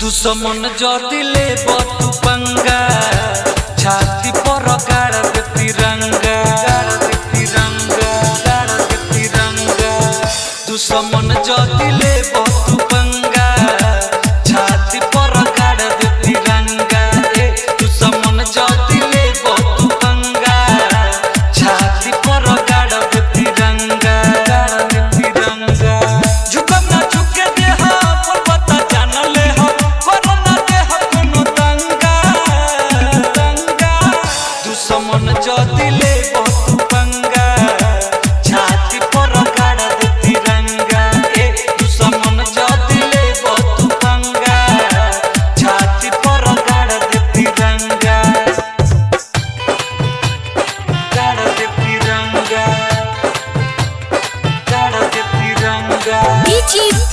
दुश्मन जो ले बतु पंगा छाती पर गाड़ दे तिरंगा गाड़ दे तिरंगा गाड़ दे तिरंगा दुश्मन जो दिले बतु पंगा।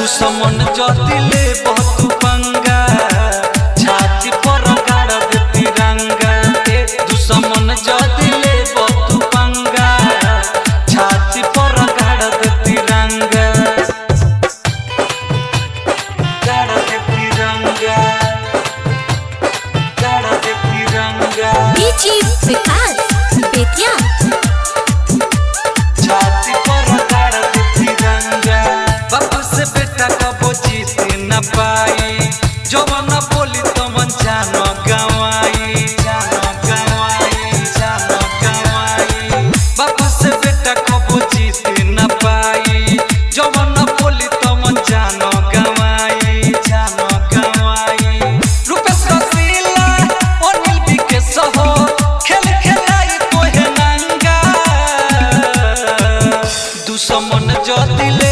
तू समन जति ले बहु पंगा छाती पर गाड़ दे तिरंगा। तू समन जति ले बहु पंगा छाती पर गाड़ दे तिरंगा। गाड़ दे तिरंगा। गाड़ दे तिरंगा बीची विकास बेटिया समन जतिले